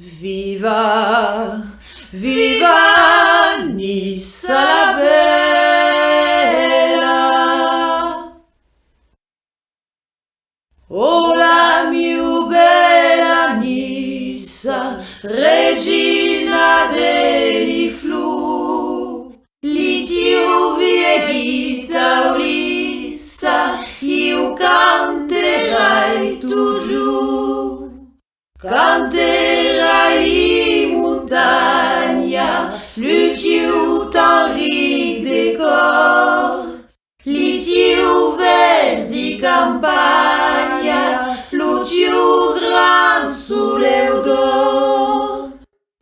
Viva, viva Nice la bella. Oh la mia bella Nice, regina degli verdi campagna, lo tiu gran sole d'or,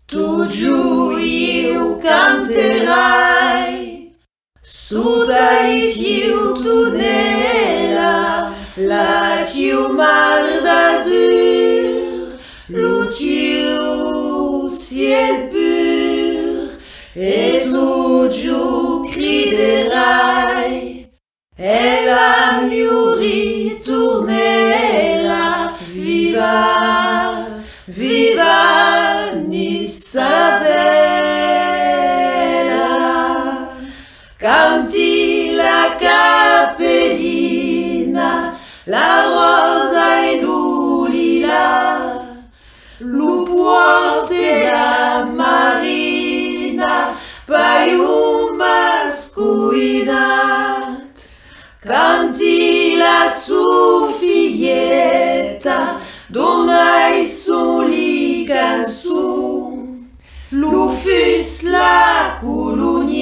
toujours io canterai, sotto li tiu tunela, la tiu mar d'azur, lo tiu ciel pur, et toujours criderai, e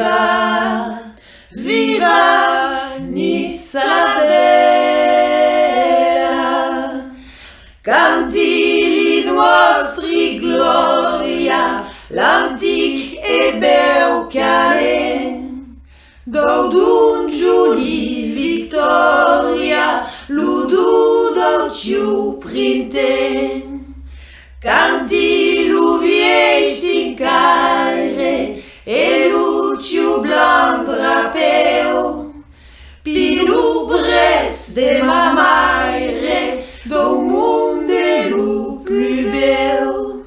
viva, viva Nisabella. Canti nostri gloria, l'antic de ma maire, do lu plus bel.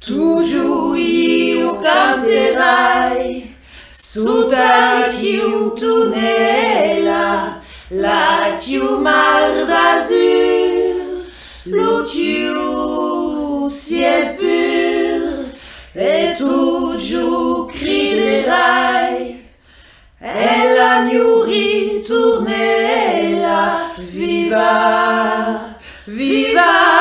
Toujours io canterai, sotto tiu tunela, la tiu mar d'azur, lo tiu ciel pur, et toujours criderai, e la miuri tournela, Viva! Viva!